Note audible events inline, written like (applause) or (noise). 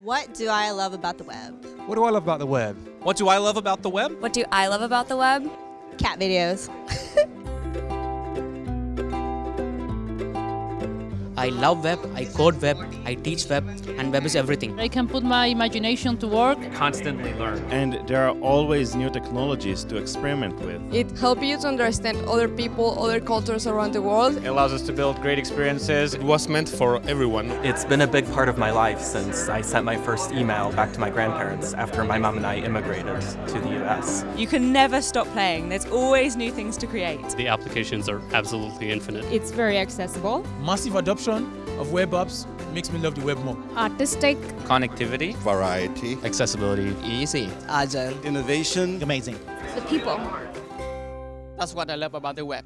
What do I love about the web? What do I love about the web? What do I love about the web? What do I love about the web? Cat videos. (laughs) I love web, I code web, I teach web, and web is everything. I can put my imagination to work. Constantly learn. And there are always new technologies to experiment with. It helps you to understand other people, other cultures around the world. It allows us to build great experiences. It was meant for everyone. It's been a big part of my life since I sent my first email back to my grandparents after my mom and I immigrated to the US. You can never stop playing. There's always new things to create. The applications are absolutely infinite. It's very accessible. Massive adoption of web apps makes me love the web more. Artistic. Connectivity. Variety. Accessibility. Easy. Agile. Innovation. Amazing. The people. That's what I love about the web.